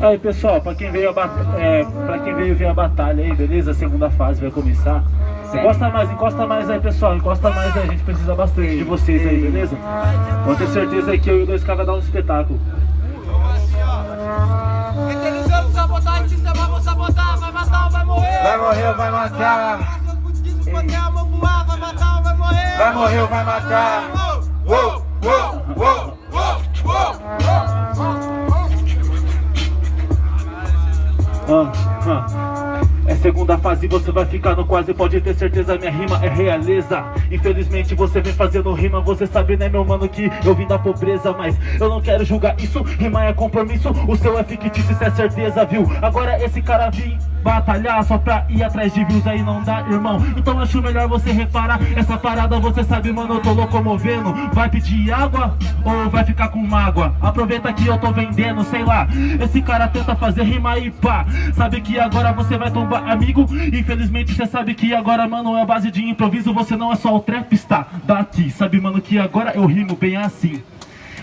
Aí pessoal, pra quem veio, é, pra quem veio ver a batalha aí, beleza? A segunda fase vai começar. Encosta mais, encosta mais aí pessoal, encosta mais aí, a gente precisa bastante de vocês aí, beleza? Pode ter certeza aí que eu e o 2K vai dar um espetáculo. Vai morrer, vai matar. Vai morrer, vai matar. Uou, uou, uou, uou, uou. Ah, ah. É segunda fase, você vai ficar no quase Pode ter certeza, minha rima é realeza Infelizmente você vem fazendo rima Você sabe, né meu mano, que eu vim da pobreza Mas eu não quero julgar isso Rima é compromisso, o seu é fictício Isso é certeza, viu? Agora esse cara vim batalhar Só pra ir atrás de views aí não dá, irmão. Então acho melhor você reparar Essa parada você sabe, mano, eu tô locomovendo. Vai pedir água ou vai ficar com mágoa? Aproveita que eu tô vendendo, sei lá. Esse cara tenta fazer rima e pá. Sabe que agora você vai tombar amigo? Infelizmente você sabe que agora, mano, é base de improviso Você não é só o trapstar daqui. Sabe, mano, que agora eu rimo bem assim.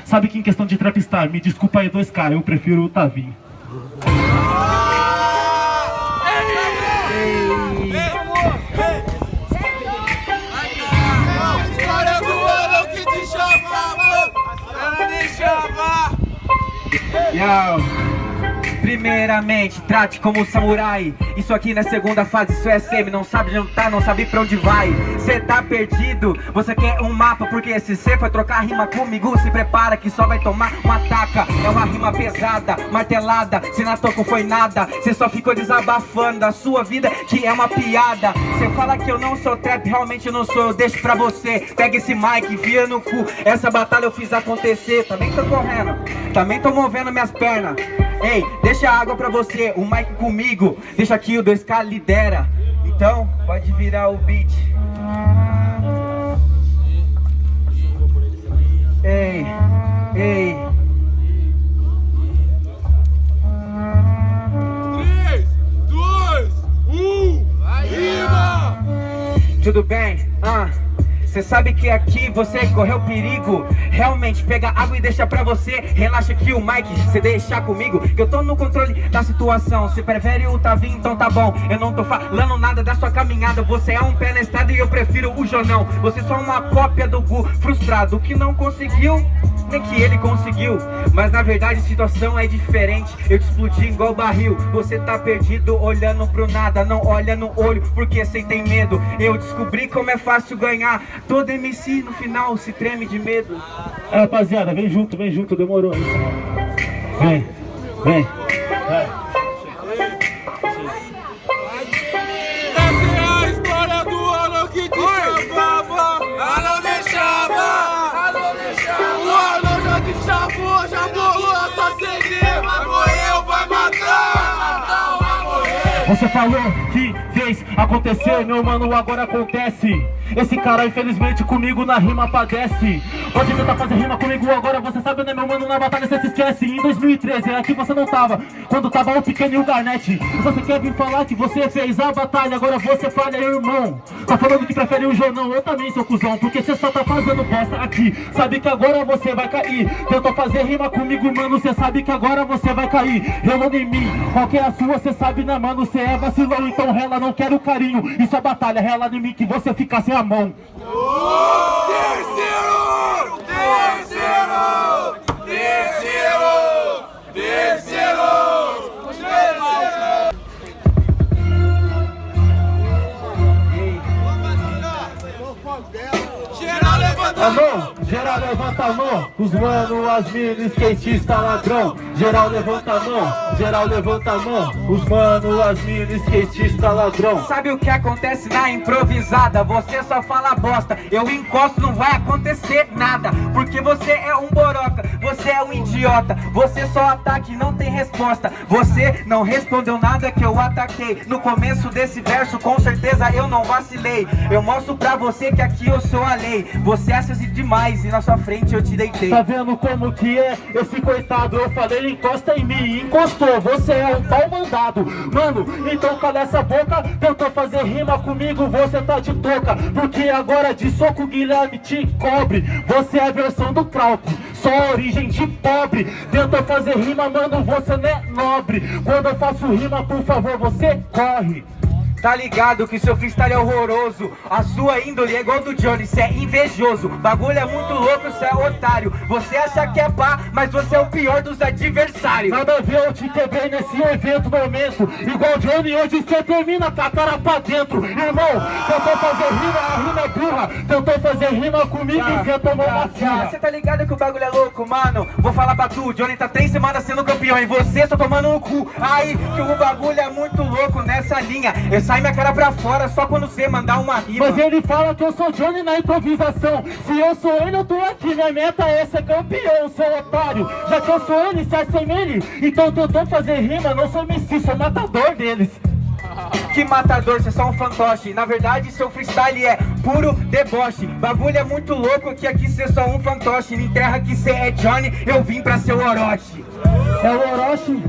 Sabe que em questão de trapstar, me desculpa aí 2K, eu prefiro o Tavinho Yo. Primeiramente, trate como samurai. Isso aqui na segunda fase, isso é semi. Não sabe jantar, não sabe pra onde vai. Cê tá perdido, você quer um mapa Porque se cê foi trocar rima comigo. Se prepara que só vai tomar uma taca. É uma rima pesada, martelada. Se na toco foi nada, cê só ficou desabafando. Da sua vida, que é uma piada. Cê fala que eu não sou trap, realmente não sou. Eu deixo pra você, pega esse mic, via no cu. Essa batalha eu fiz acontecer. Também tô correndo, também tô movendo minhas pernas Ei, deixa a água pra você, o mic comigo. Deixa aqui o 2K lidera. Então, pode virar o beat. Ei, ei. Três, dois, um, rima! Tudo bem? Ah Cê sabe que aqui você correu perigo. Realmente, pega água e deixa pra você. Relaxa aqui o Mike, cê deixa comigo Que eu tô no controle da situação. Se prefere o Tavinho, então tá bom. Eu não tô falando nada da sua caminhada. Você é um pé na estrada e eu prefiro o Jonão. Você é só uma cópia do Gu Frustrado que não conseguiu nem que ele conseguiu Mas na verdade a situação é diferente. Eu te explodi igual barril Você tá perdido olhando pro nada Não olha no olho porque cê tem medo. Eu descobri como é fácil ganhar Todo MC no final se treme de medo. É rapaziada, vem junto, vem junto, demorou vem, vem. Você falou que fez acontecer, meu mano, agora acontece Esse cara infelizmente comigo na rima padece. Pode tentar fazer rima comigo agora, você sabe né meu mano, na batalha você se esquece. Em 2013, aqui você não tava, quando tava o pequeno e o Garnett. Você quer vir falar que você fez a batalha, agora você falha irmão. Tá falando que prefere o Jonão, eu também sou cuzão Porque você só tá fazendo bosta aqui. Sabe que agora você vai cair. Tenta fazer rima comigo, mano, você sabe que agora você vai cair. Relando em mim, qual que é a sua, você sabe né mano, você é vacilão Então rela, não quero carinho. Isso é batalha, rela em mim que você fica sem a mão Terceiro! Terceiro! Terceiro! Levanta a mão, os mano, as minas, skatista ladrão. Geral levanta a mão, geral levanta a mão. Os mano, as minas, skatista ladrão. Sabe o que acontece na improvisada? Você só fala bosta. Eu encosto, não vai acontecer nada. Porque você é um boroca, você é um idiota. Você só ataca e não tem resposta. Você não respondeu nada que eu ataquei. No começo desse verso, com certeza eu não vacilei. Eu mostro pra você que aqui eu sou a lei. Você acha demais e na sua frente eu te deitei. Tá vendo como que é esse coitado? Eu falei, ele encosta em mim, encostou, você é um pau mandado. Mano, então cala essa boca, tentou fazer rima comigo, você tá de toca. Porque agora de soco Guilherme te cobre. Você é a versão do Krauk, só origem de pobre. Tentou fazer rima, mano, você não é nobre. Quando eu faço rima, por favor, você corre. Tá ligado que seu freestyle é horroroso? A sua índole é igual do Johnny, cê é invejoso. Bagulho é muito louco, cê é otário. Você acha que é pá, mas você é o pior dos adversários. Nada a ver, eu te quebrei nesse evento momento. Igual Johnny, hoje cê termina com a cara pra dentro. Irmão, tentou fazer rima, a rima é Tentou fazer rima comigo e cê tomou uma surra Cê tá ligado que o bagulho é louco, mano? Vou falar pra tu, Johnny tá três semanas sendo campeão E você só tomando no cu. Aí, que o bagulho é muito louco nessa linha. Eu sai minha cara pra fora só quando você mandar uma rima. Mas ele fala que eu sou Johnny na improvisação. Se eu sou ele, eu tô aqui. Minha meta é ser campeão, seu otário. Já que eu sou ele, cê é sem ele Então tentou fazer rima, não sou MC, sou matador deles Que matador, você é só um fantoche. Na verdade seu freestyle é puro deboche. Bagulho é muito louco que aqui cê é só um fantoche. Me enterra que cê é Johnny, eu vim pra ser o Orochi. É o Orochi?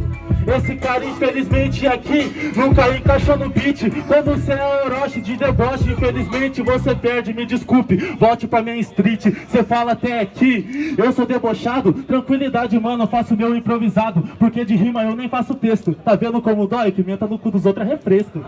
Esse cara infelizmente aqui nunca encaixou no beat. Quando você é Orochi de deboche Infelizmente você perde, me desculpe Volte pra minha street, você fala até aqui. Eu sou debochado, tranquilidade mano faço meu improvisado, porque de rima eu nem faço texto. Tá vendo como dói? Pimenta no cu dos outros é refresco